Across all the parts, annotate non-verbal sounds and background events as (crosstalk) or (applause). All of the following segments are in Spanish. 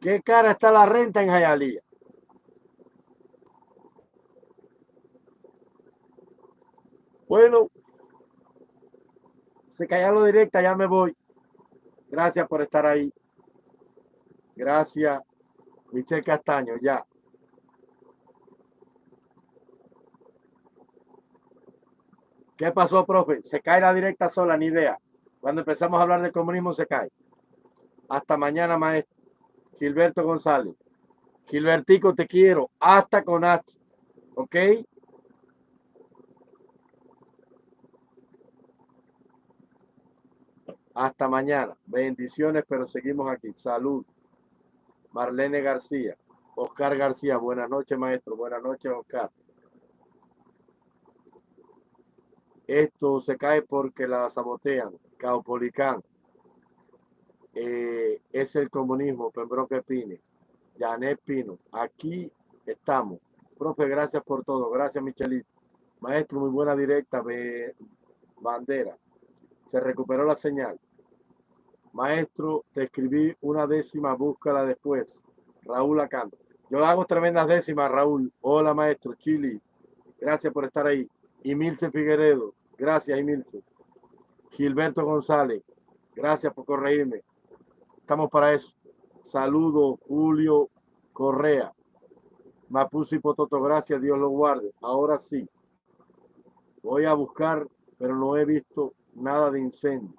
¿Qué cara está la renta en Jayalía? Bueno, se lo directa, ya me voy. Gracias por estar ahí. Gracias, Michelle Castaño, ya. ¿Qué pasó, profe? Se cae la directa sola, ni idea. Cuando empezamos a hablar de comunismo se cae. Hasta mañana, maestro. Gilberto González. Gilbertico, te quiero. Hasta con hasta. ¿Ok? Hasta mañana. Bendiciones, pero seguimos aquí. Salud. Marlene García. Oscar García. Buenas noches, maestro. Buenas noches, Oscar. Esto se cae porque la sabotean. Caupolicán. Eh, es el comunismo. Pembroke Pine. Janet Pino. Aquí estamos. Profe, gracias por todo. Gracias, Michelito. Maestro, muy buena directa. Bandera. Se recuperó la señal. Maestro, te escribí una décima, búscala después. Raúl Acando. Yo hago tremendas décimas, Raúl. Hola, maestro. Chili. Gracias por estar ahí. Emilce Figueredo. Gracias, Emilce. Gilberto González. Gracias por corregirme. Estamos para eso. Saludo, Julio Correa. Mapusi Pototo, gracias, Dios lo guarde. Ahora sí. Voy a buscar, pero no he visto nada de incendio.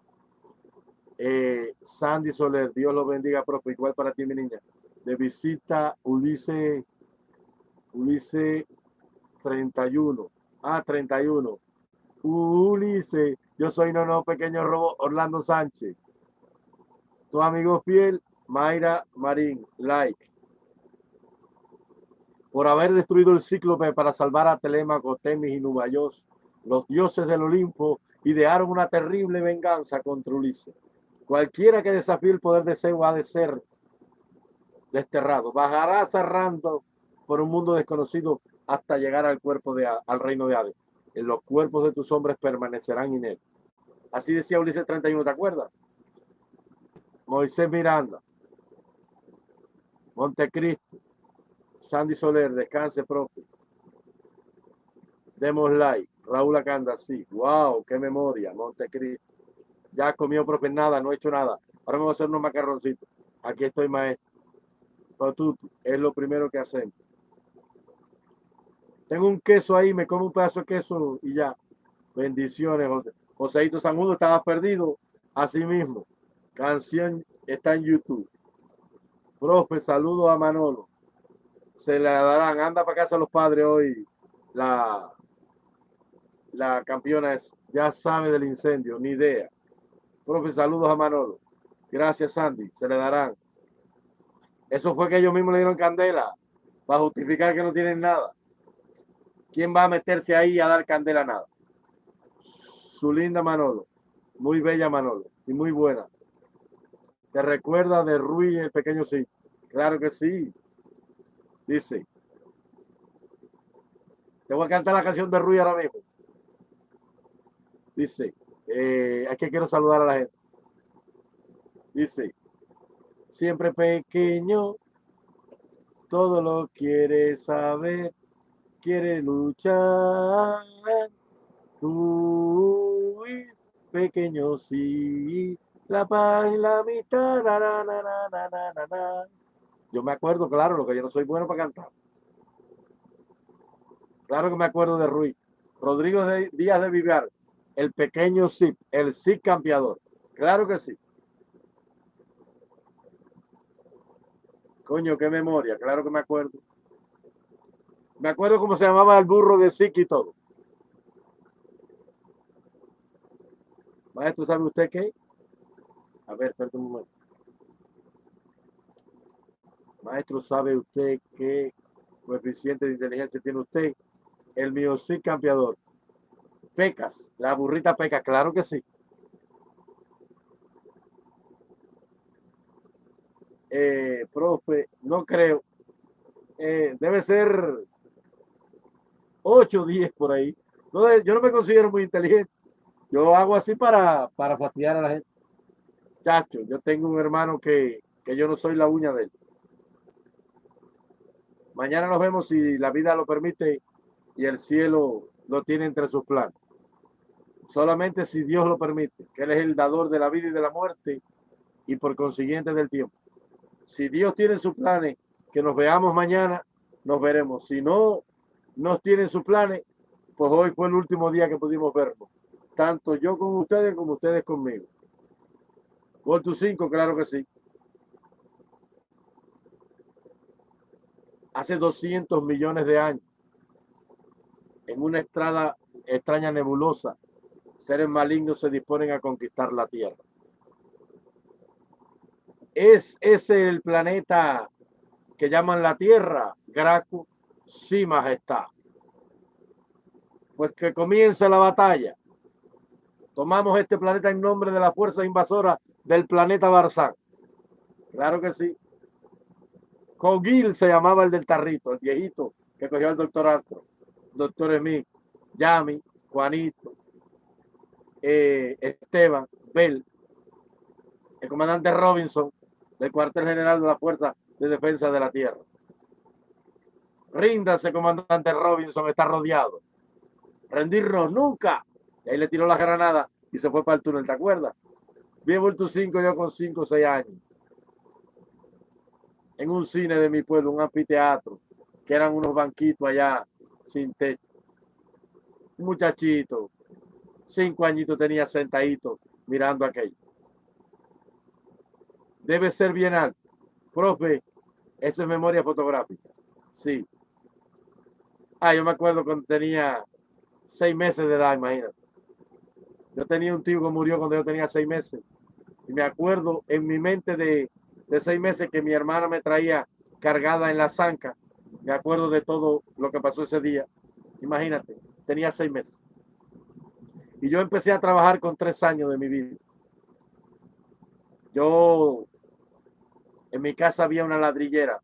Eh, Sandy Soler, Dios lo bendiga, profe. Igual para ti, mi niña. De visita Ulises, Ulises 31. Ah, 31. Ulises, yo soy no, no, pequeño robo, Orlando Sánchez. Tu amigo fiel, Mayra Marín, like. Por haber destruido el cíclope para salvar a Telemaco, Temis y Nubayos, los dioses del Olimpo idearon una terrible venganza contra Ulises. Cualquiera que desafíe el poder de Zeus ha de ser desterrado. Bajará cerrando por un mundo desconocido hasta llegar al cuerpo de al reino de Hades. En los cuerpos de tus hombres permanecerán él. Así decía Ulises 31, ¿te acuerdas? Moisés Miranda, Montecristo, Sandy Soler, descanse propio. Demos like, Raúl Acanda, sí, wow, qué memoria, Montecristo. Ya comió profe nada, no he hecho nada. Ahora me voy a hacer unos macarroncitos. Aquí estoy, maestro. Patutu, es lo primero que hacemos. Tengo un queso ahí, me como un pedazo de queso y ya. Bendiciones, José. Joséito Sanjudo, estaba perdido. Así mismo. Canción está en YouTube. Profe, saludo a Manolo. Se le darán. Anda para casa los padres hoy. La, la campeona es, ya sabe del incendio, ni idea. Profe, saludos a Manolo. Gracias, Sandy. Se le darán. Eso fue que ellos mismos le dieron candela para justificar que no tienen nada. ¿Quién va a meterse ahí a dar candela a nada? Su linda Manolo. Muy bella Manolo. Y muy buena. ¿Te recuerda de Rui el pequeño sí? Claro que sí. Dice. Te voy a cantar la canción de Rui ahora mismo. Dice. Eh, que quiero saludar a la gente. Dice, siempre pequeño, todo lo quiere saber, quiere luchar. Tú, pequeño, sí, la paz y la mitad. yo me acuerdo, claro, lo que yo no soy bueno para cantar. Claro que me acuerdo de Ruiz. Rodrigo Díaz de Vivar el pequeño zip, el zip campeador. Claro que sí. Coño, qué memoria, claro que me acuerdo. Me acuerdo cómo se llamaba el burro de Zip y todo. Maestro, ¿sabe usted qué? A ver, espérate un momento. Maestro, ¿sabe usted qué coeficiente de inteligencia tiene usted? El mío sí campeador. Pecas, la burrita peca, claro que sí. Eh, profe, no creo. Eh, debe ser 8 o 10 por ahí. Yo no me considero muy inteligente. Yo hago así para, para fastidiar a la gente. Chacho, yo tengo un hermano que, que yo no soy la uña de él. Mañana nos vemos si la vida lo permite y el cielo lo tiene entre sus planes. Solamente si Dios lo permite, que Él es el dador de la vida y de la muerte y por consiguiente del tiempo. Si Dios tiene sus planes, que nos veamos mañana, nos veremos. Si no nos tienen sus planes, pues hoy fue el último día que pudimos vernos. Tanto yo con ustedes como ustedes conmigo. Gol tu 5, claro que sí. Hace 200 millones de años, en una estrada extraña nebulosa, seres malignos se disponen a conquistar la Tierra. ¿Es ese el planeta que llaman la Tierra? Graco, sí, majestad. Pues que comienza la batalla. Tomamos este planeta en nombre de la fuerza invasora del planeta Barzán. Claro que sí. Cogil se llamaba el del tarrito, el viejito que cogió al doctor Arthur, doctor Emil, Yami, Juanito, eh, Esteban, Bell, el comandante Robinson del cuartel general de la Fuerza de Defensa de la Tierra. Ríndase, comandante Robinson, está rodeado. Rendirnos nunca. Y ahí le tiró la granada y se fue para el túnel, ¿te acuerdas? Bien vuelto cinco, yo con cinco o seis años. En un cine de mi pueblo, un anfiteatro, que eran unos banquitos allá sin techo. Un muchachito, cinco añitos tenía sentadito mirando aquello. Debe ser bien alto. Profe, eso es memoria fotográfica. Sí. Ah, yo me acuerdo cuando tenía seis meses de edad, imagínate. Yo tenía un tío que murió cuando yo tenía seis meses. Y me acuerdo en mi mente de, de seis meses que mi hermana me traía cargada en la zanca. Me acuerdo de todo lo que pasó ese día. Imagínate, tenía seis meses. Y yo empecé a trabajar con tres años de mi vida. Yo, en mi casa había una ladrillera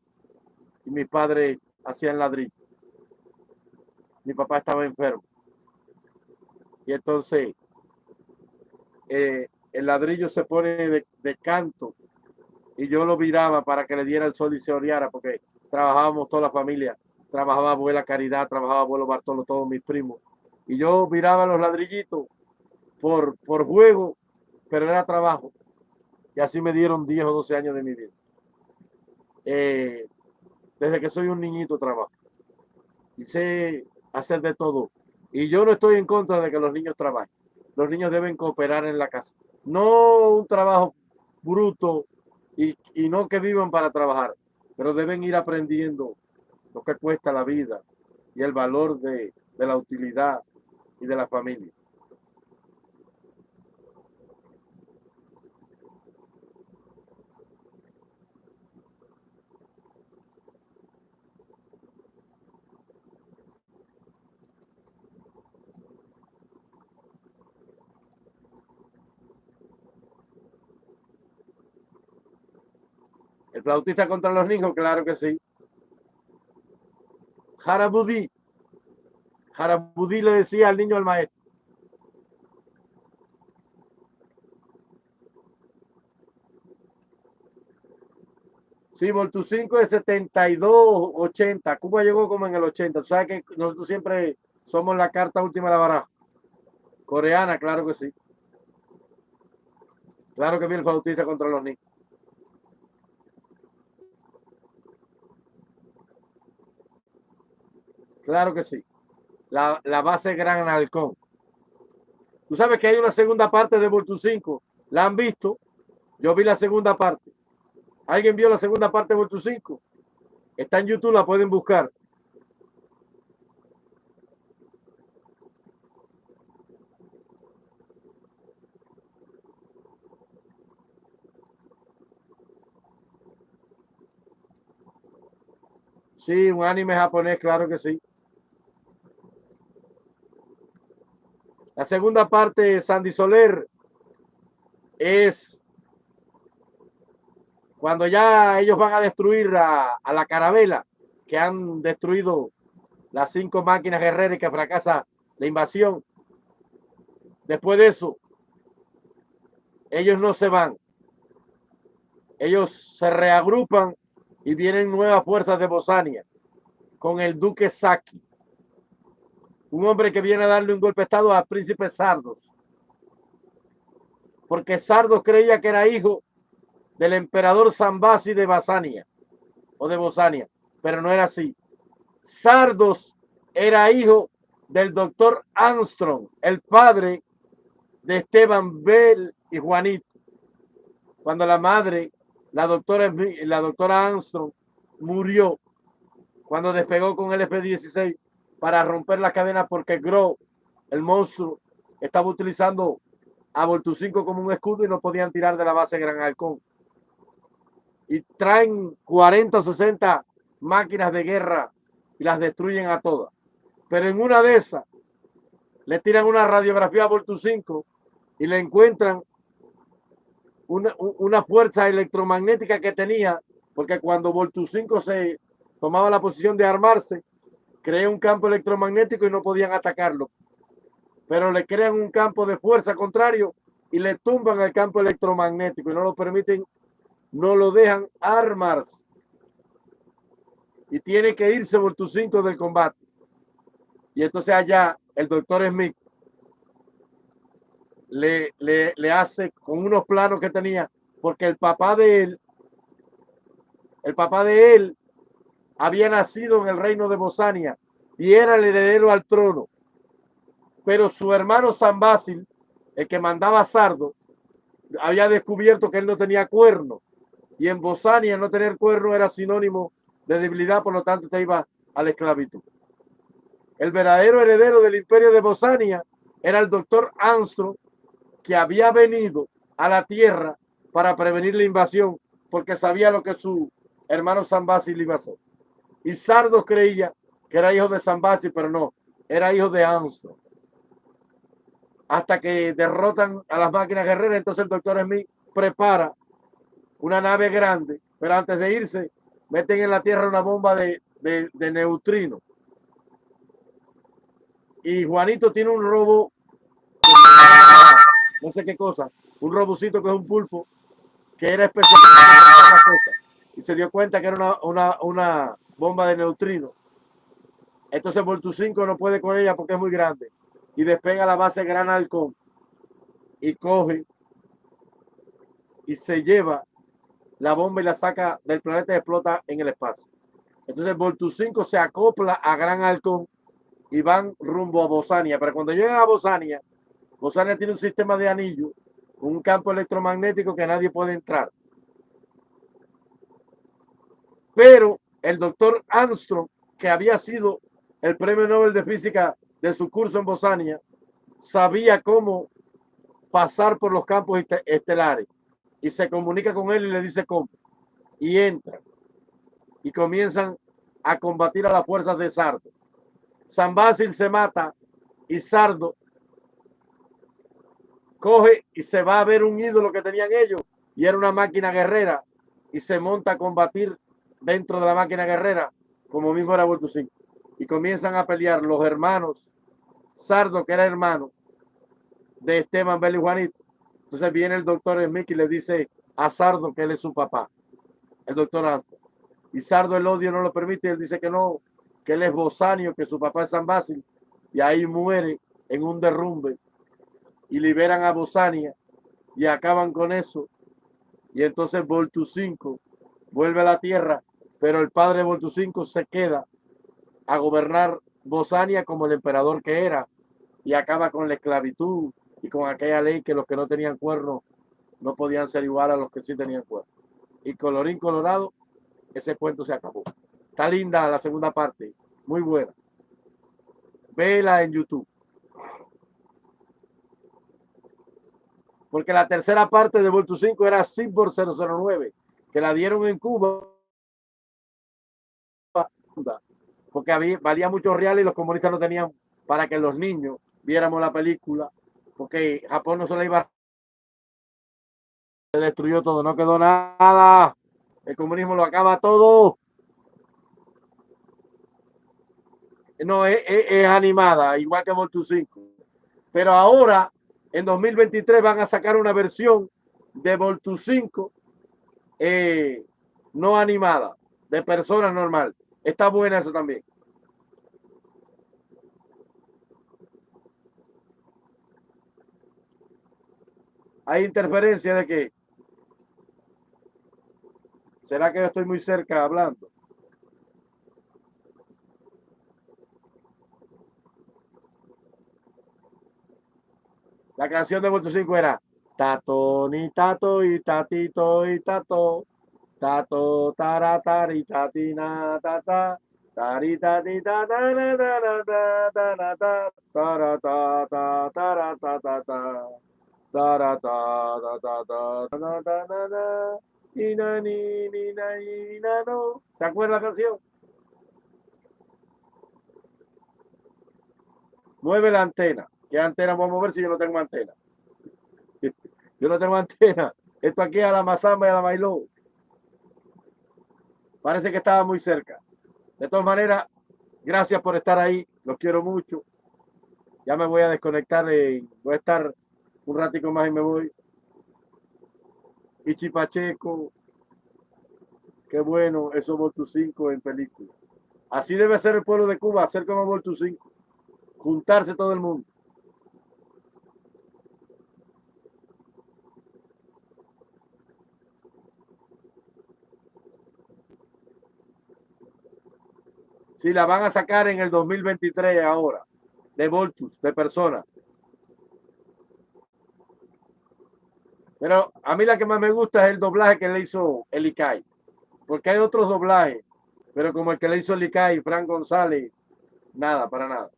y mi padre hacía el ladrillo. Mi papá estaba enfermo. Y entonces eh, el ladrillo se pone de, canto y yo lo viraba para que le diera el sol y se oreara porque trabajábamos toda la familia. Trabajaba abuela Caridad, trabajaba abuelo Bartolo, todos mis primos. Y yo viraba los ladrillitos por, por juego, pero era trabajo. Y así me dieron 10 o 12 años de mi vida. Eh, desde que soy un niñito trabajo. Y sé hacer de todo. Y yo no estoy en contra de que los niños trabajen. Los niños deben cooperar en la casa. No un trabajo bruto y, no que vivan para trabajar, pero deben ir aprendiendo lo que cuesta la vida y el valor de la utilidad y de la familia. ¿El flautista contra los niños? Claro que sí. Harabudí. Harabudí le decía al niño al maestro. Sí, Voltu 5 es 72, 80. Cuba llegó como en el 80. Tú sabes que nosotros siempre somos la carta última de la baraja. Coreana, claro que sí. Claro que viene el flautista contra los niños. Claro que sí. La, base Gran Halcón. Tú sabes que hay una segunda parte de Voltu 5. ¿La han visto? Yo vi la segunda parte. ¿Alguien vio la segunda parte de Voltu 5? Está en YouTube, la pueden buscar. Sí, un anime japonés, claro que sí. La segunda parte, Sandy Soler, es cuando ya ellos van a destruir a, la carabela que han destruido las cinco máquinas guerreras que fracasa la invasión. Después de eso, ellos no se van. Ellos se reagrupan y vienen nuevas fuerzas de Bosania con el duque Saki, un hombre que viene a darle un golpe de estado al príncipe Sardos, porque Sardos creía que era hijo del emperador Zambasi de Basania o de Bosania, pero no era así. Sardos era hijo del doctor Armstrong, el padre de Esteban Bell y Juanito. Cuando la madre, la doctora, la doctora Armstrong, murió cuando despegó con el F-16 para romper la cadena porque Gro, el monstruo, estaba utilizando a Voltu 5 como un escudo y no podían tirar de la base Gran Halcón. Y traen 40 o 60 máquinas de guerra y las destruyen a todas. Pero en una de esas le tiran una radiografía a Voltu 5 y le encuentran una, una fuerza electromagnética que tenía, porque cuando Voltu 5 se tomaba la posición de armarse, crea un campo electromagnético y no podían atacarlo. Pero le crean un campo de fuerza contrario y le tumban el campo electromagnético y no lo permiten, no lo dejan armarse. Y tiene que irse por tus cinco del combate. Y entonces allá el doctor Smith le, le hace con unos planos que tenía, porque el papá de él, el papá de él había nacido en el reino de Bosania y era el heredero al trono. Pero su hermano San Basil, el que mandaba Sardo, había descubierto que él no tenía cuerno. Y en Bosania no tener cuerno era sinónimo de debilidad, por lo tanto te iba a la esclavitud. El verdadero heredero del imperio de Bosania era el doctor Armstrong, que había venido a la tierra para prevenir la invasión, porque sabía lo que su hermano San Basil iba a hacer. Y Sardo creía que era hijo de San Basil, pero no, era hijo de Armstrong. Hasta que derrotan a las máquinas guerreras, entonces el doctor Smith prepara una nave grande, pero antes de irse, meten en la Tierra una bomba de, de, de neutrino. Y Juanito tiene un robo, no sé qué cosa, un robocito que es un pulpo, que era especial. Y se dio cuenta que era una, una, una bomba de neutrino. Entonces Voltu 5 no puede con ella porque es muy grande. Y despega la base Gran Halcón. Y coge y se lleva la bomba y la saca del planeta y explota en el espacio. Entonces Voltu 5 se acopla a Gran Halcón y van rumbo a Bosania. Pero cuando llegan a Bosania, Bosania tiene un sistema de anillo, un campo electromagnético que nadie puede entrar. Pero el doctor Armstrong, que había sido el premio Nobel de Física de su curso en Bosania, sabía cómo pasar por los campos estelares y se comunica con él y le dice cómo. Y entra y comienzan a combatir a las fuerzas de Sardo. San Basil se mata y Sardo coge y se va a ver un ídolo que tenían ellos y era una máquina guerrera y se monta a combatir dentro de la máquina guerrera, como mismo era Vuelto 5. Y comienzan a pelear los hermanos, Sardo, que era hermano de Esteban Bel y Juanito. Entonces viene el doctor Smith y le dice a Sardo que él es su papá, el doctor Anto. Y Sardo el odio no lo permite, él dice que no, que él es Bosanio, que su papá es San Basil, y ahí muere en un derrumbe y liberan a Bosania y acaban con eso. Y entonces Voltu 5 vuelve a la tierra pero el padre Voltucinco se queda a gobernar Bosania como el emperador que era y acaba con la esclavitud y con aquella ley que los que no tenían cuerno no podían ser igual a los que sí tenían cuerno. Y colorín colorado, ese cuento se acabó. Está linda la segunda parte, muy buena. Vela en YouTube. Porque la tercera parte de Voltu 5 era Cyborg 009, que la dieron en Cuba porque había, valía mucho real y los comunistas no tenían para que los niños viéramos la película, porque Japón no se la iba se destruyó todo, no quedó nada. El comunismo lo acaba todo. no, es, es, animada, igual que Voltus 5. Pero ahora, en 2023, van a sacar una versión de Voltus 5 eh, no animada, de persona normal. Está buena eso también. Hay interferencia de que ¿Será que yo estoy muy cerca hablando? La canción de Vuelto 5 era Tato ni tato y tatito y tato. Tato taratar y tatina tata. Tarita ti ta ta ta ta ta ta ta ta ta ta ta ta ta ta ta ta ta ta ta ¿Te acuerdas la canción? Mueve la antena. ¿Qué antena vamos a ver si yo no tengo antena? (laughs) Yo no tengo antena. Esto aquí a la Mazamba y a la Bailó. Parece que estaba muy cerca. De todas maneras, gracias por estar ahí. Los quiero mucho. Ya me voy a desconectar. Y voy a estar un ratico más y me voy. Ichi Pacheco. Qué bueno, eso Voltu 5 en película. Así debe ser el pueblo de Cuba, hacer como Voltu 5. Juntarse todo el mundo. Si la van a sacar en el 2023 ahora, de Voltus, de personas. Pero a mí la que más me gusta es el doblaje que le hizo el ICAI. Porque hay otros doblajes. Pero como el que le hizo el ICAI, Frank González, nada, para nada.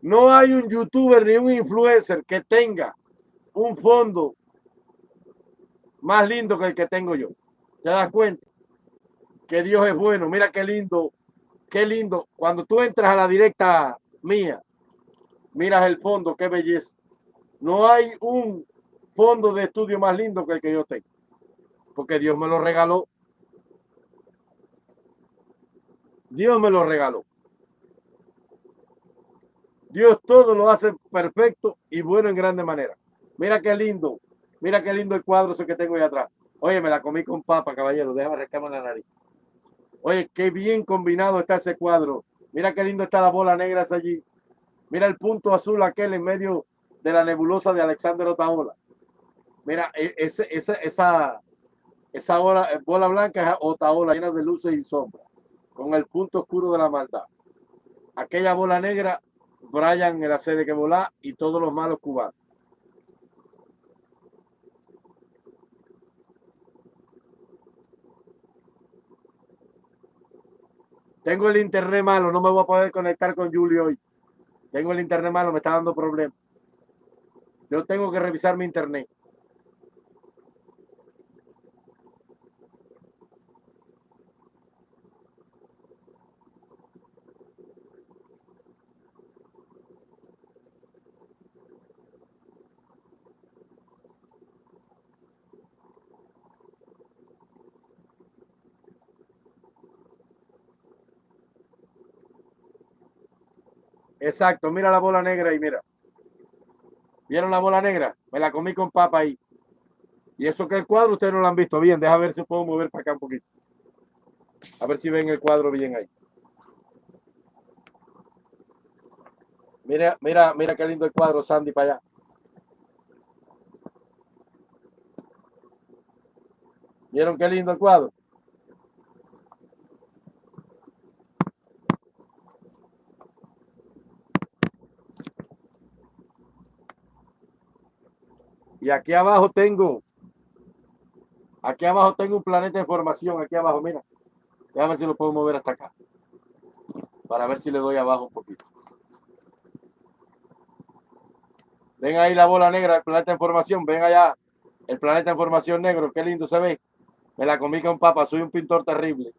No hay un youtuber ni un influencer que tenga un fondo más lindo que el que tengo yo. ¿Te das cuenta? Que Dios es bueno. Mira qué lindo, qué lindo. Cuando tú entras a la directa mía, miras el fondo, qué belleza. No hay un fondo de estudio más lindo que el que yo tengo. Porque Dios me lo regaló. Dios me lo regaló. Dios todo lo hace perfecto y bueno en grande manera. Mira qué lindo. Mira qué lindo el cuadro ese que tengo ahí atrás. Oye, me la comí con papa, caballero. Déjame rescarme la nariz. Oye, qué bien combinado está ese cuadro. Mira qué lindo está la bola negra allí. Mira el punto azul aquel en medio de la nebulosa de Alexander Otaola. Mira, e, esa, esa, esa bola, bola blanca es Otaola llena de luces y sombras, con el punto oscuro de la maldad. Aquella bola negra, Brian en la serie que volá y todos los malos cubanos. Tengo el internet malo, no me voy a poder conectar con Julio hoy. Tengo el internet malo, me está dando problemas. Yo tengo que revisar mi internet. Exacto, mira la bola negra y mira. ¿Vieron la bola negra? Me la comí con papa ahí. Y eso que el cuadro ustedes no lo han visto bien. Deja ver si puedo mover para acá un poquito. A ver si ven el cuadro bien ahí. Mira, mira, mira qué lindo el cuadro, Sandy, para allá. ¿Vieron qué lindo el cuadro? Y aquí abajo tengo, aquí abajo tengo un planeta de formación, aquí abajo, mira. Déjame ver si lo puedo mover hasta acá. Para ver si le doy abajo un poquito. Ven ahí la bola negra, el planeta de formación. Ven allá, el planeta de formación negro. Qué lindo se ve. Me la comí con papa. Soy un pintor terrible.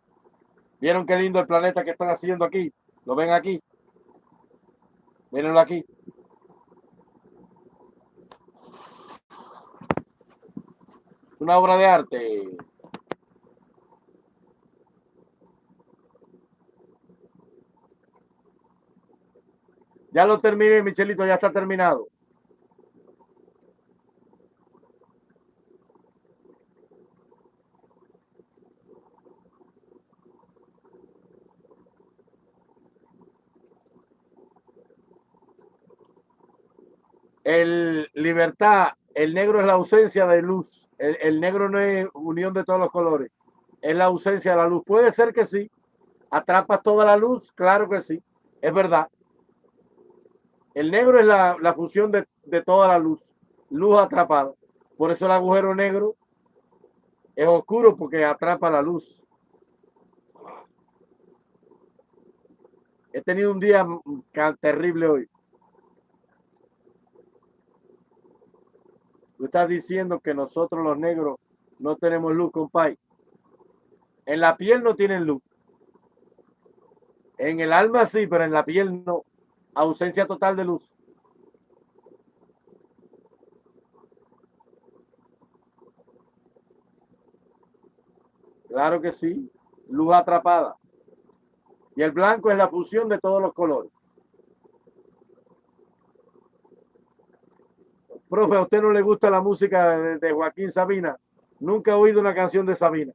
¿Vieron qué lindo el planeta que están haciendo aquí? ¿Lo ven aquí? Mírenlo aquí. Una obra de arte. Ya lo terminé, Michelito, ya está terminado. El libertad, el negro es la ausencia de luz. El, negro no es unión de todos los colores. Es la ausencia de la luz. Puede ser que sí. ¿Atrapas toda la luz? Claro que sí. Es verdad. El negro es la, fusión de toda la luz. Luz atrapada. Por eso el agujero negro es oscuro porque atrapa la luz. He tenido un día terrible hoy. Tú estás diciendo que nosotros los negros no tenemos luz, compadre. En la piel no tienen luz. En el alma sí, pero en la piel no. Ausencia total de luz. Claro que sí. Luz atrapada. Y el blanco es la fusión de todos los colores. Profe, ¿a usted no le gusta la música de, Joaquín Sabina? Nunca he oído una canción de Sabina.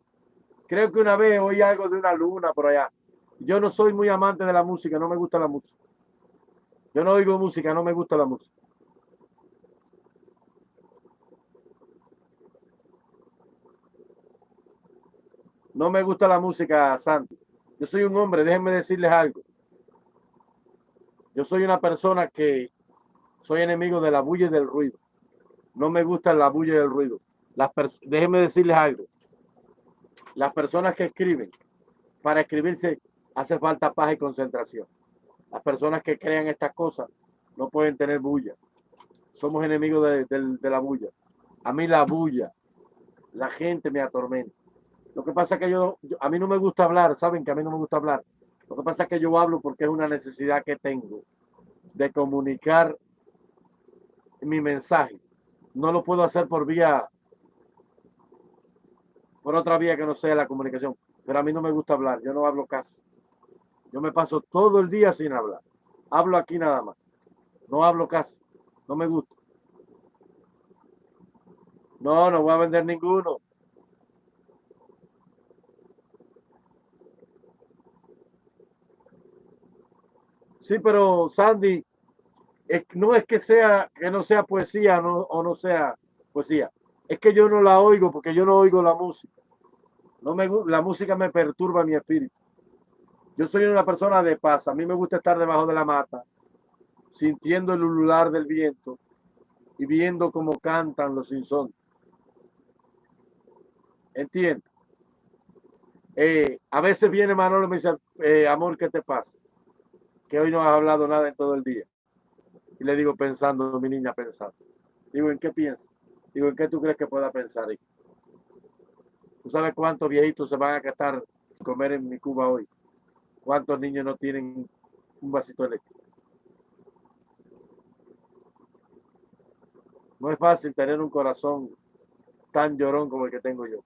Creo que una vez oí algo de una luna por allá. Yo no soy muy amante de la música, no me gusta la música. Yo no oigo música, no me gusta la música. No me gusta la música, Santi. Yo soy un hombre, déjenme decirles algo. Yo soy una persona que soy enemigo de la bulla y del ruido no me gusta la bulla y el ruido. Las Déjenme decirles algo. Las personas que escriben, para escribirse hace falta paz y concentración. Las personas que crean estas cosas no pueden tener bulla. Somos enemigos de, la bulla. A mí la bulla, la gente me atormenta. Lo que pasa es que yo, a mí no me gusta hablar, saben que a mí no me gusta hablar. Lo que pasa es que yo hablo porque es una necesidad que tengo de comunicar mi mensaje no lo puedo hacer por vía, por otra vía que no sea la comunicación. Pero a mí no me gusta hablar, yo no hablo casi. Yo me paso todo el día sin hablar. Hablo aquí nada más. No hablo casi. No me gusta. No, no voy a vender ninguno. Sí, pero Sandy, no es que sea que no sea poesía o no sea poesía, es que yo no la oigo porque yo no oigo la música. No me la música me perturba mi espíritu. Yo soy una persona de paz, a mí me gusta estar debajo de la mata, sintiendo el ulular del viento y viendo cómo cantan los insontes. Entiendo. Eh, a veces viene Manolo y me dice, eh, amor, ¿qué te pasa? Que hoy no has hablado nada en todo el día. Y le digo pensando, mi niña pensando. Digo, ¿en qué piensas? Digo, ¿en qué tú crees que pueda pensar? ¿Tú sabes cuántos viejitos se van a gastar comer en mi Cuba hoy? ¿Cuántos niños no tienen un vasito eléctrico? No es fácil tener un corazón tan llorón como el que tengo yo.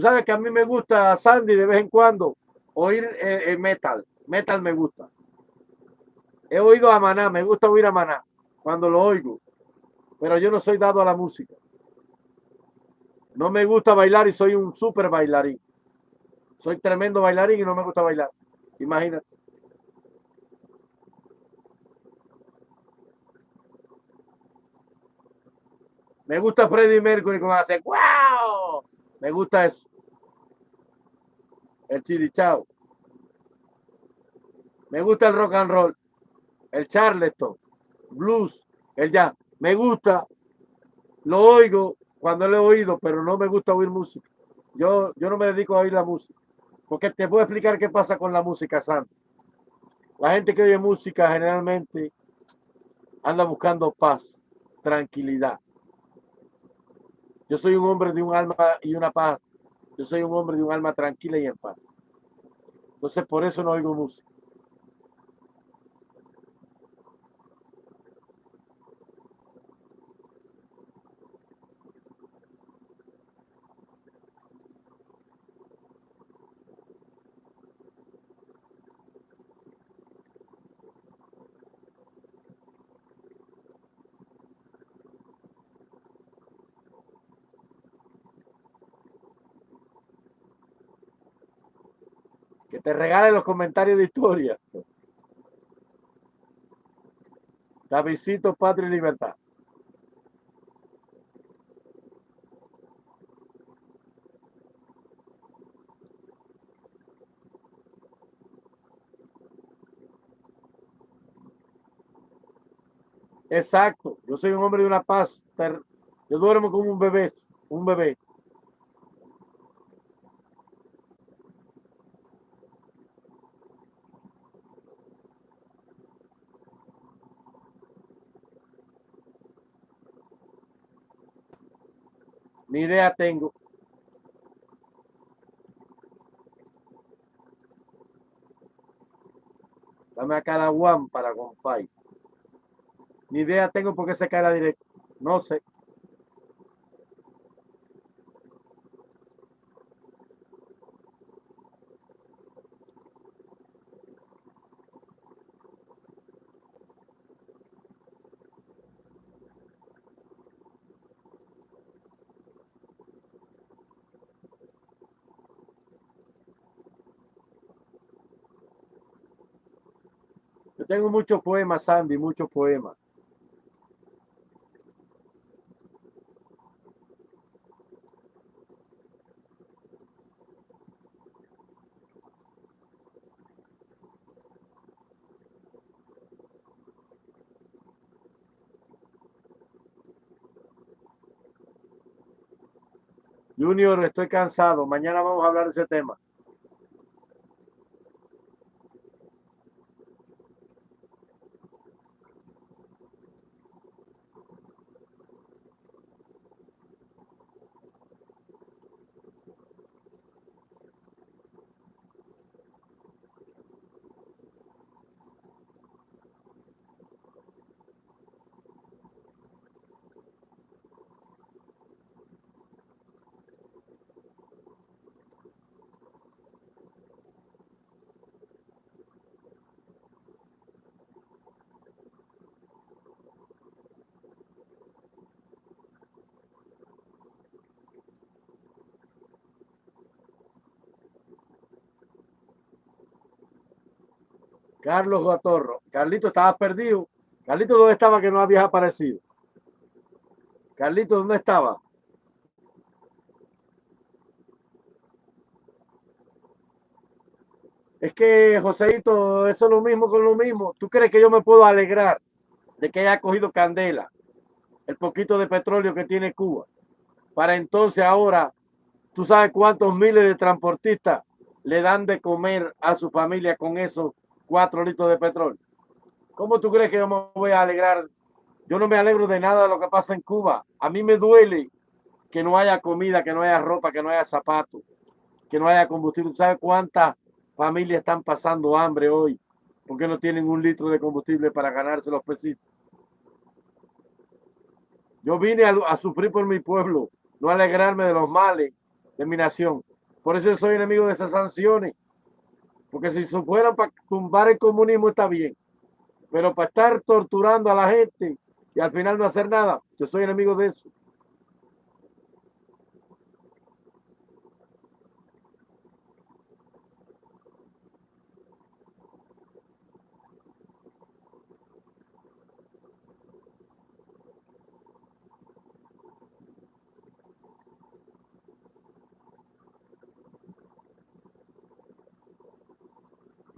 Sabes que a mí me gusta Sandy de vez en cuando oír el, metal. Metal me gusta. He oído a Maná, me gusta oír a Maná cuando lo oigo. Pero yo no soy dado a la música. No me gusta bailar y soy un súper bailarín. Soy tremendo bailarín y no me gusta bailar. Imagínate. Me gusta Freddie Mercury cuando hace ¡Wow! Me gusta eso. El chirichao. Me gusta el rock and roll. El charleston. Blues. El jazz. Me gusta. Lo oigo cuando lo he oído, pero no me gusta oír música. Yo, yo no me dedico a oír la música. Porque te a explicar qué pasa con la música, Santo. La gente que oye música generalmente anda buscando paz, tranquilidad. Yo soy un hombre de un alma y una paz. Yo soy un hombre de un alma tranquila y en paz. Entonces por eso no oigo música. Te regale los comentarios de historia. Davidcito, Patria y Libertad. Exacto. Yo soy un hombre de una paz. Yo duermo como un bebé. Un bebé. Ni idea tengo. Dame acá la one para compay. Ni idea tengo por qué se cae la directa. No sé. Tengo muchos poemas, Sandy, muchos poemas. Junior, estoy cansado. Mañana vamos a hablar de ese tema. Carlos Gatorro. Carlito estaba perdido. Carlito, ¿dónde estaba que no había aparecido? Carlito, ¿dónde estaba? Es que, Joseito, eso es lo mismo con lo mismo. ¿Tú crees que yo me puedo alegrar de que haya cogido candela el poquito de petróleo que tiene Cuba? Para entonces ahora, ¿tú sabes cuántos miles de transportistas le dan de comer a su familia con eso cuatro litros de petróleo. ¿Cómo tú crees que yo me voy a alegrar? Yo no me alegro de nada de lo que pasa en Cuba. A mí me duele que no haya comida, que no haya ropa, que no haya zapatos, que no haya combustible. ¿Sabes cuántas familias están pasando hambre hoy? Porque no tienen un litro de combustible para ganarse los pesitos. Yo vine a, a, sufrir por mi pueblo, no a alegrarme de los males de mi nación. Por eso soy enemigo de esas sanciones. Porque si se fueran para tumbar el comunismo está bien. Pero para estar torturando a la gente y al final no hacer nada, yo soy enemigo de eso.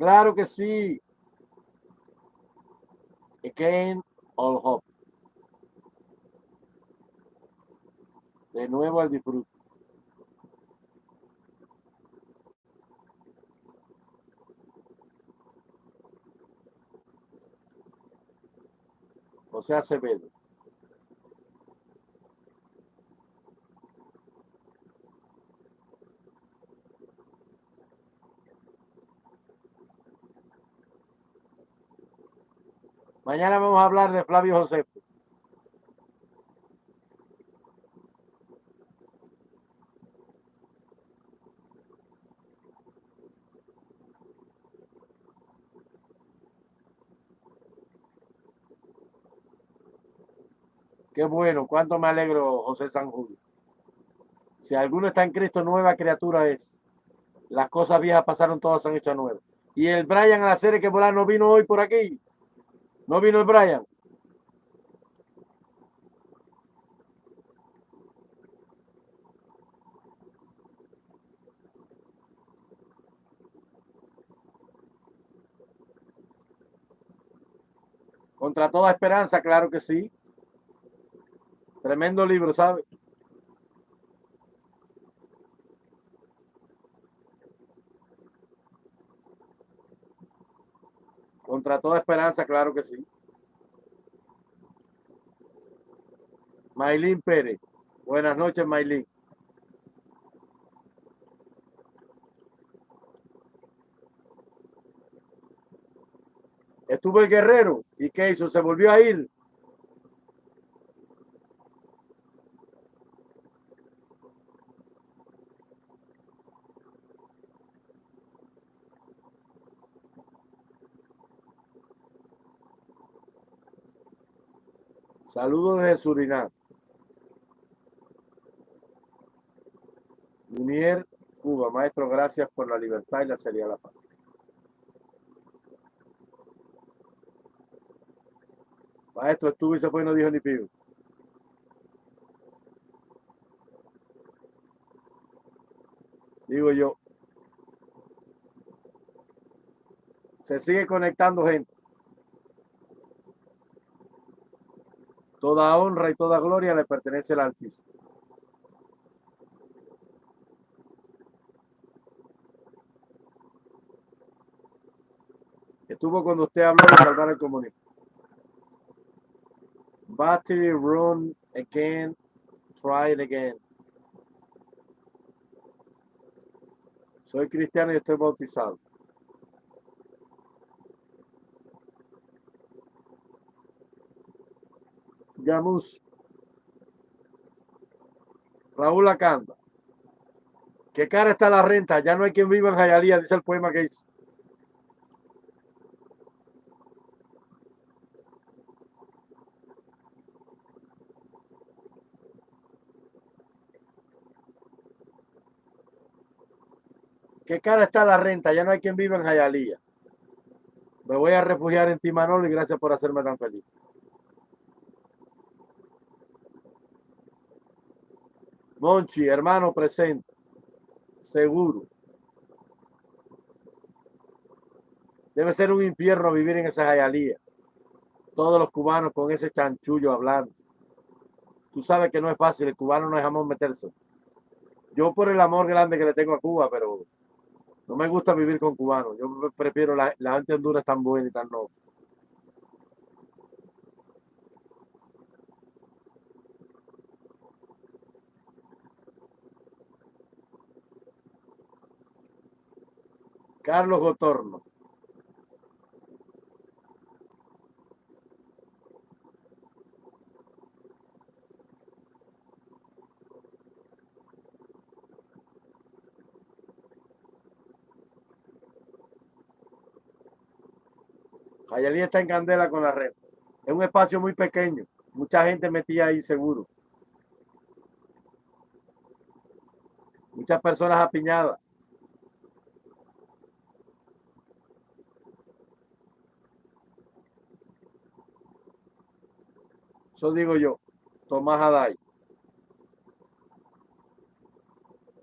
Claro que sí. Again, all hope. De nuevo al disfrute. O sea, se ve. Mañana vamos a hablar de Flavio José. Qué bueno, cuánto me alegro, José San Julio. Si alguno está en Cristo, nueva criatura es. Las cosas viejas pasaron, todas han hecho nuevas. Y el Brian a la serie que volar no vino hoy por aquí. No vino el Brian. Contra toda esperanza, claro que sí. Tremendo libro, ¿sabe? Contra toda esperanza, claro que sí. Maylin Pérez. Buenas noches, Maylin. Estuvo el guerrero. ¿Y qué hizo? Se volvió a ir. Saludos desde Surinam. Munier, Cuba. Maestro, gracias por la libertad y la seriedad de la paz. Maestro, estuvo y se fue y no dijo ni pido. Digo yo. Se sigue conectando gente. Toda honra y toda gloria le pertenece al Altísimo. Estuvo cuando usted habló de salvar el comunismo. Battery run again. Try it again. Soy cristiano y estoy bautizado. Gamus. Raúl Acanda. ¿Qué cara está la renta? Ya no hay quien viva en Jayalía, dice el poema que hice. ¿Qué cara está la renta? Ya no hay quien viva en Jayalía. Me voy a refugiar en ti, Manolo, y gracias por hacerme tan feliz. Monchi, hermano presente. Seguro. Debe ser un infierno vivir en esa jayalía. Todos los cubanos con ese chanchullo hablando. Tú sabes que no es fácil, el cubano no es jamón meterse. Yo por el amor grande que le tengo a Cuba, pero no me gusta vivir con cubanos. Yo prefiero la, gente de Honduras tan buena y tan noble. Carlos Gotorno. Jayalí está en candela con la red. Es un espacio muy pequeño. Mucha gente metía ahí seguro. Muchas personas apiñadas. Eso digo yo, Tomás Haday.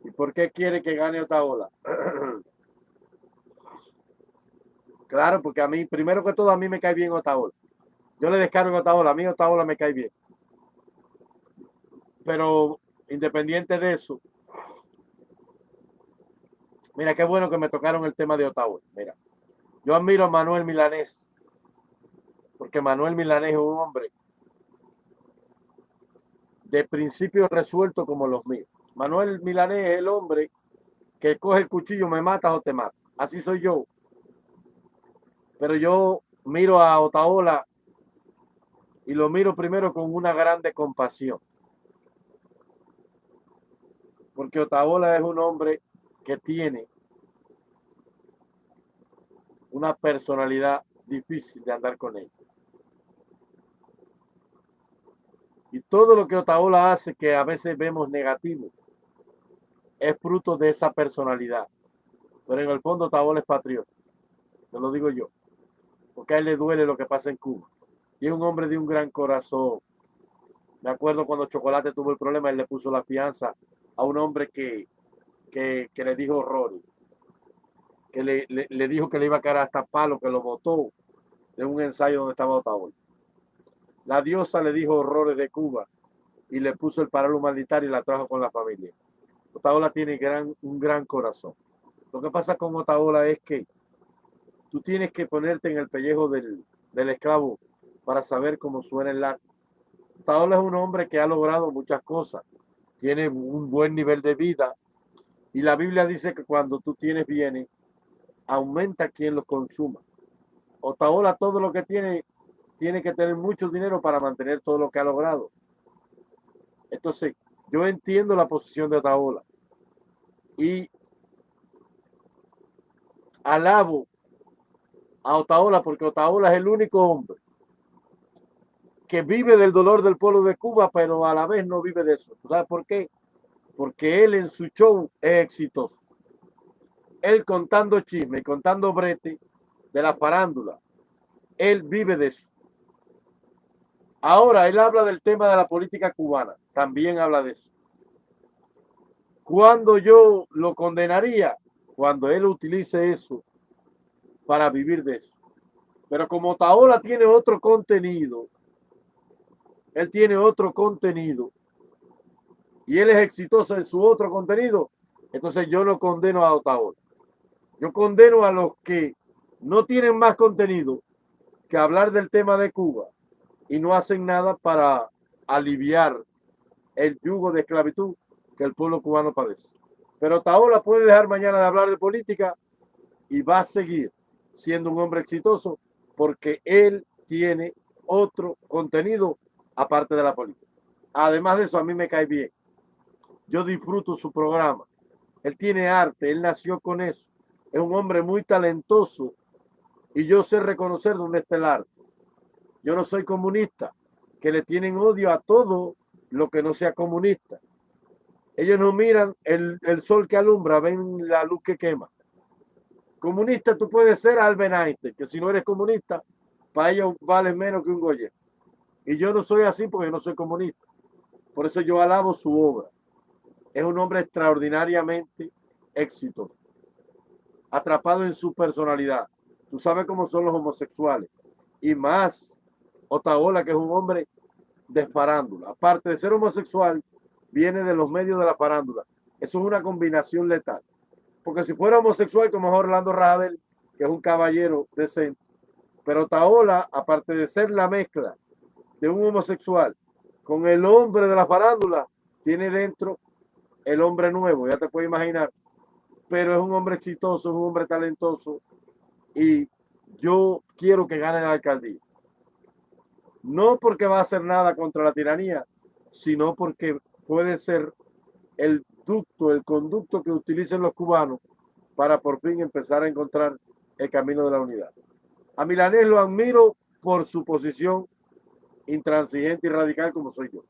¿Y por qué quiere que gane Otaola? (clears throat) claro, porque a mí, primero que todo, a mí me cae bien Otaola. Yo le descargo a Otaola, a mí Otaola me cae bien. Pero independiente de eso, mira qué bueno que me tocaron el tema de Otaola. Mira, yo admiro a Manuel Milanés, porque Manuel Milanés es un hombre de principios resueltos como los míos. Manuel Milanés es el hombre que coge el cuchillo, me matas o te mata. Así soy yo. Pero yo miro a Otaola y lo miro primero con una grande compasión. Porque Otaola es un hombre que tiene una personalidad difícil de andar con él. Y todo lo que Otaola hace, que a veces vemos negativo, es fruto de esa personalidad. Pero en el fondo Otaola es patriota. Te lo digo yo. Porque a él le duele lo que pasa en Cuba. Y es un hombre de un gran corazón. Me acuerdo cuando Chocolate tuvo el problema, él le puso la fianza a un hombre que, que, le dijo horrores. Que le, le, dijo que le iba a caer hasta palo, que lo botó de un ensayo donde estaba Otaola. La diosa le dijo horrores de Cuba y le puso el paro humanitario y la trajo con la familia. Otaola tiene un gran corazón. Lo que pasa con Otaola es que tú tienes que ponerte en el pellejo del, esclavo para saber cómo suena el arte. Otaola es un hombre que ha logrado muchas cosas. Tiene un buen nivel de vida. Y la Biblia dice que cuando tú tienes bienes, aumenta quien los consuma. Otaola todo lo que tiene tiene que tener mucho dinero para mantener todo lo que ha logrado. Entonces, yo entiendo la posición de Otaola y alabo a Otaola porque Otaola es el único hombre que vive del dolor del pueblo de Cuba, pero a la vez no vive de eso. ¿Sabes por qué? Porque él en su show es exitoso. Él contando chisme, contando brete de la farándula. Él vive de eso. Ahora, él habla del tema de la política cubana. También habla de eso. ¿Cuándo yo lo condenaría? Cuando él utilice eso para vivir de eso. Pero como Taola tiene otro contenido, él tiene otro contenido y él es exitoso en su otro contenido, entonces yo no condeno a Otaola. Yo condeno a los que no tienen más contenido que hablar del tema de Cuba y no hacen nada para aliviar el yugo de esclavitud que el pueblo cubano padece. Pero Taola puede dejar mañana de hablar de política y va a seguir siendo un hombre exitoso porque él tiene otro contenido aparte de la política. Además de eso, a mí me cae bien. Yo disfruto su programa. Él tiene arte, él nació con eso. Es un hombre muy talentoso y yo sé reconocer dónde está el arte. Yo no soy comunista, que le tienen odio a todo lo que no sea comunista. Ellos no miran el, sol que alumbra, ven la luz que quema. Comunista tú puedes ser Albert Einstein, que si no eres comunista, para ellos vale menos que un Goya. Y yo no soy así porque no soy comunista. Por eso yo alabo su obra. Es un hombre extraordinariamente exitoso. Atrapado en su personalidad. Tú sabes cómo son los homosexuales. Y más Otaola, que es un hombre de farándula. Aparte de ser homosexual, viene de los medios de la farándula. Eso es una combinación letal. Porque si fuera homosexual, como Orlando Radel, que es un caballero decente, pero Otaola, aparte de ser la mezcla de un homosexual con el hombre de la farándula, tiene dentro el hombre nuevo, ya te puedes imaginar. Pero es un hombre exitoso, es un hombre talentoso y yo quiero que gane la alcaldía no porque va a hacer nada contra la tiranía, sino porque puede ser el ducto, el conducto que utilicen los cubanos para por fin empezar a encontrar el camino de la unidad. A Milanés lo admiro por su posición intransigente y radical como soy yo.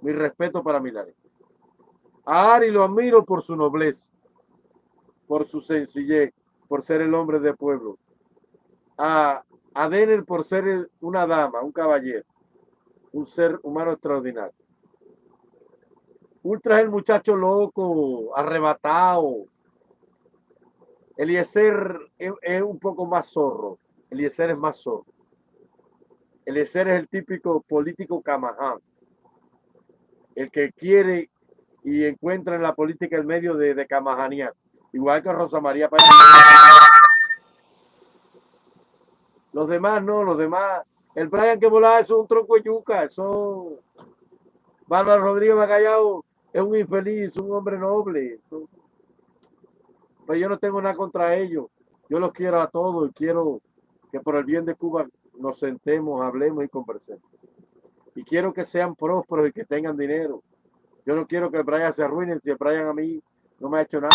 Mi respeto para Milanés. A Ari lo admiro por su nobleza, por su sencillez, por ser el hombre de pueblo. A a por ser una dama, un caballero, un ser humano extraordinario. Ultra es el muchacho loco, arrebatado. Eliezer es, es un poco más zorro. Eliezer es más zorro. Eliezer es el típico político camaján. El que quiere y encuentra en la política el medio de, de Igual que Rosa María Pérez. Los demás no, los demás. El Brian que volaba es un tronco de yuca, eso. Bárbara Rodríguez Magallao es un infeliz, un hombre noble. Pero yo no tengo nada contra ellos. Yo los quiero a todos y quiero que por el bien de Cuba nos sentemos, hablemos y conversemos. Y quiero que sean prósperos y que tengan dinero. Yo no quiero que Brian se arruine. Si Brian a mí no me ha hecho nada.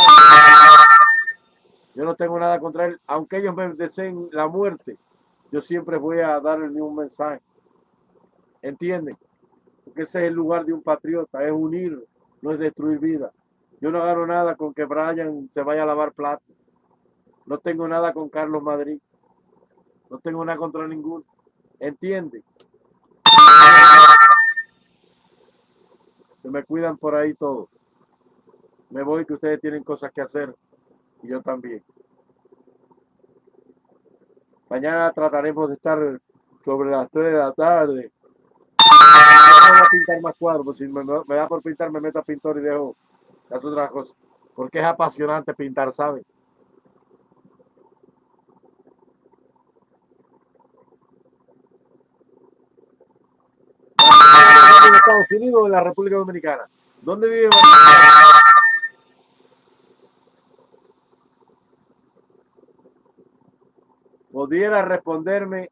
Yo no tengo nada contra él. Aunque ellos me deseen la muerte, yo siempre voy a dar el mismo mensaje. ¿Entienden? Porque ese es el lugar de un patriota, es unir, no es destruir vida. Yo no agarro nada con que Brian se vaya a lavar plato. No tengo nada con Carlos Madrid. No tengo nada contra ninguno. ¿Entienden? Se me cuidan por ahí todos. Me voy que ustedes tienen cosas que hacer y yo también. Mañana trataremos de estar sobre las 3 de la tarde. voy a pintar más cuadros, si me, da por pintar me meto a pintor y dejo las otras cosas. Porque es apasionante pintar, ¿saben? en Estados Unidos o en la República Dominicana. ¿Dónde vive? Pudiera responderme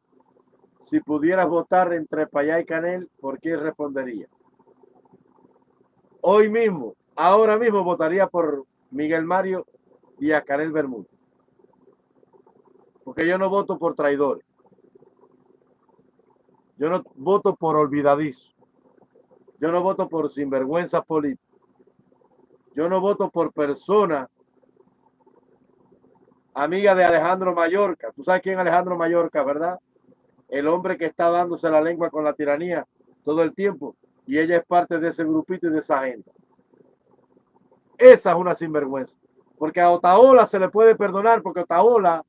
si pudieras votar entre Payá y Canel, ¿por qué respondería? Hoy mismo, ahora mismo votaría por Miguel Mario y a Canel Bermúdez. Porque yo no voto por traidores. Yo no voto por olvidadizos. Yo no voto por sinvergüenzas políticas. Yo no voto por personas amiga de Alejandro Mallorca. Tú sabes quién es Alejandro Mallorca, ¿verdad? El hombre que está dándose la lengua con la tiranía todo el tiempo. Y ella es parte de ese grupito y de esa agenda. Esa es una sinvergüenza. Porque a Otaola se le puede perdonar, porque Otaola,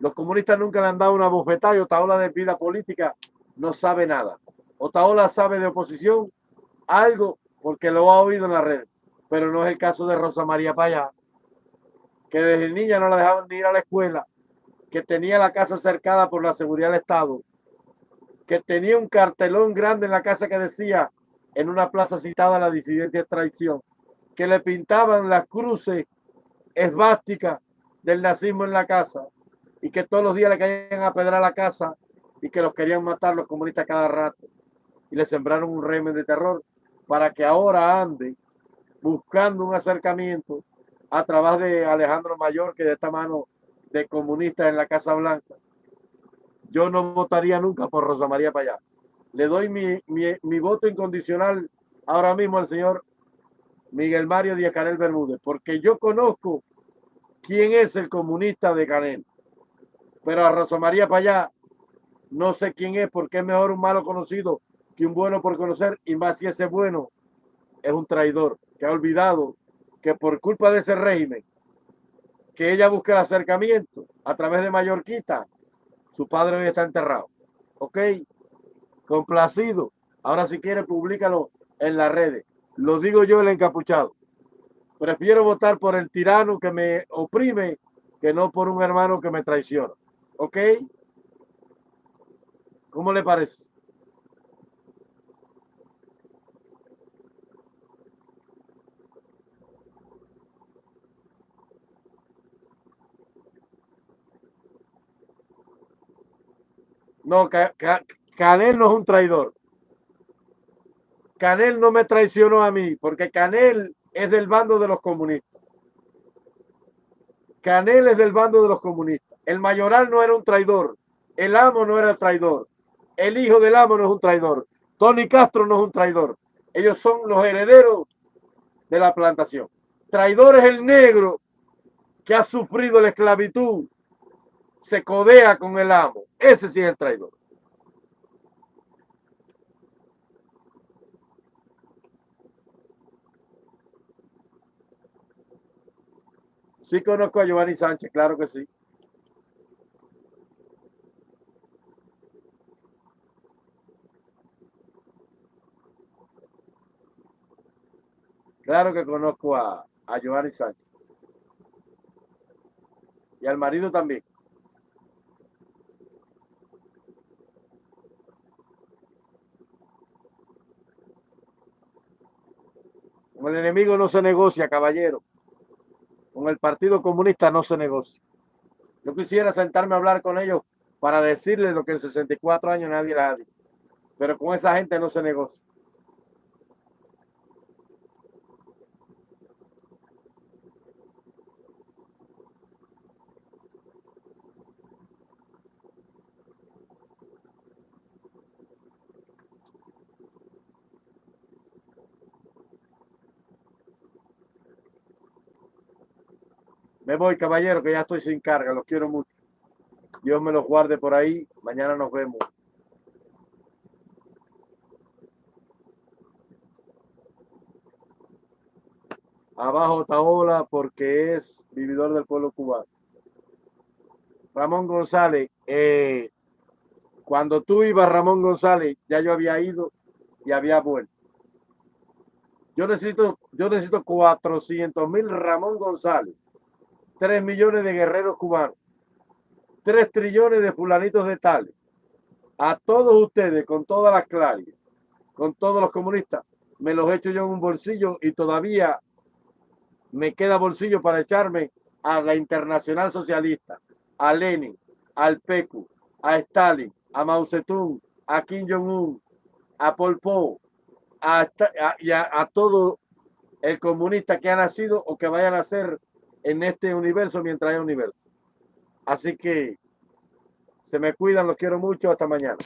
los comunistas nunca le han dado una bofetada y Otaola de vida política no sabe nada. Otaola sabe de oposición algo porque lo ha oído en la red, pero no es el caso de Rosa María Payá que desde niña no la dejaban de ir a la escuela, que tenía la casa cercada por la seguridad del Estado, que tenía un cartelón grande en la casa que decía en una plaza citada la disidencia de traición, que le pintaban las cruces esvásticas del nazismo en la casa y que todos los días le caían a pedrar la casa y que los querían matar los comunistas cada rato y le sembraron un régimen de terror para que ahora ande buscando un acercamiento a través de Alejandro Mayor, que de esta mano de comunista en la Casa Blanca. Yo no votaría nunca por Rosa María Payá. Le doy mi, voto incondicional ahora mismo al señor Miguel Mario Díaz Canel Bermúdez, porque yo conozco quién es el comunista de Canel. Pero a Rosa María Payá no sé quién es, porque es mejor un malo conocido que un bueno por conocer, y más si ese bueno es un traidor que ha olvidado que por culpa de ese régimen, que ella busque el acercamiento a través de Mallorquita, su padre está enterrado. ¿Ok? Complacido. Ahora si quiere, públicalo en las redes. Lo digo yo el encapuchado. Prefiero votar por el tirano que me oprime que no por un hermano que me traiciona. ¿Ok? ¿Cómo le parece? No, Canel no es un traidor. Canel no me traicionó a mí, porque Canel es del bando de los comunistas. Canel es del bando de los comunistas. El mayoral no era un traidor. El amo no era traidor. El hijo del amo no es un traidor. Tony Castro no es un traidor. Ellos son los herederos de la plantación. Traidor es el negro que ha sufrido la esclavitud se codea con el amo. Ese sí es el traidor. Sí conozco a Giovanni Sánchez, claro que sí. Claro que conozco a, a Giovanni Sánchez. Y al marido también. Con el enemigo no se negocia, caballero. Con el Partido Comunista no se negocia. Yo quisiera sentarme a hablar con ellos para decirles lo que en 64 años nadie les ha dicho. Pero con esa gente no se negocia. Me voy, caballero, que ya estoy sin carga. Los quiero mucho. Dios me los guarde por ahí. Mañana nos vemos. Abajo Taola porque es vividor del pueblo cubano. Ramón González, eh, cuando tú ibas, Ramón González, ya yo había ido y había vuelto. Yo necesito, yo necesito 400 mil Ramón González 3 millones de guerreros cubanos, 3 trillones de fulanitos de tales. A todos ustedes, con todas las claves, con todos los comunistas, me los echo yo en un bolsillo y todavía me queda bolsillo para echarme a la Internacional Socialista, a Lenin, al PECU, a Stalin, a Mao Zedong, a Kim Jong-un, a Pol Pot, a, a, a todo el comunista que ha nacido o que vaya a nacer en este universo mientras haya universo. Así que se me cuidan, los quiero mucho, hasta mañana.